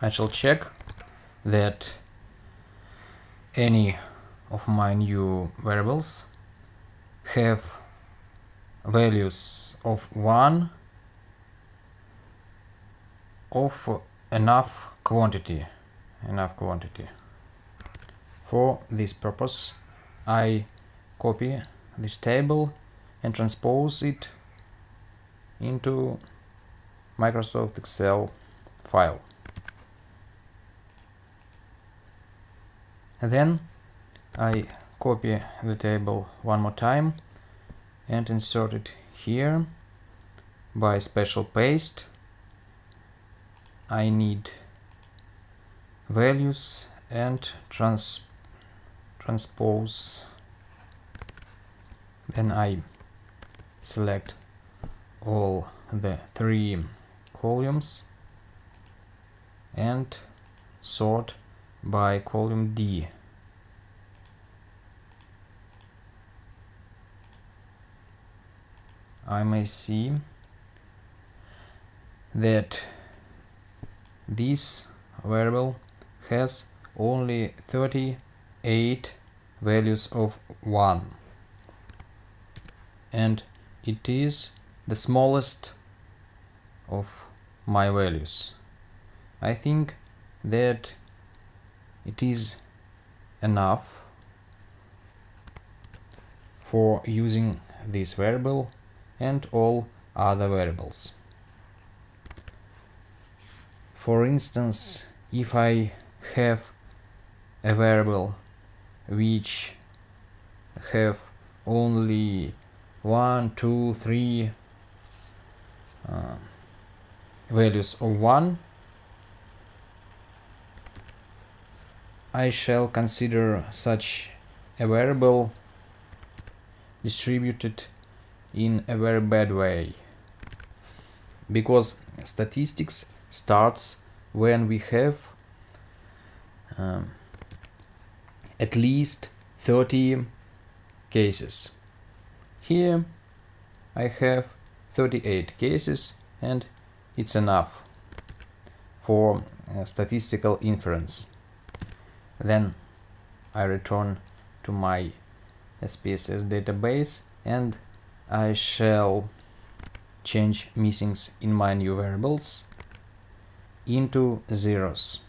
I shall check that any of my new variables have values of 1 of enough quantity enough quantity. For this purpose I copy this table and transpose it into Microsoft Excel file then I copy the table one more time and insert it here by special paste. I need values and trans transpose. Then I select all the three columns and sort by column D I may see that this variable has only 38 values of 1 and it is the smallest of my values. I think that it is enough for using this variable and all other variables. For instance, if I have a variable which have only one, two, three uh, values of one, I shall consider such a variable distributed in a very bad way. Because statistics starts when we have um, at least 30 cases. Here I have 38 cases and it's enough for uh, statistical inference. Then I return to my SPSS database and I shall change missings in my new variables into zeros.